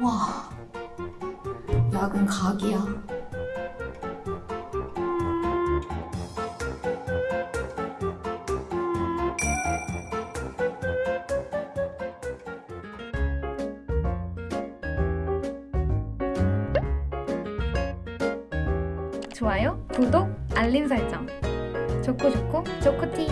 와, 약은 각이야. 좋아요, 구독, 알림 설정. 좋고 좋고 좋고팅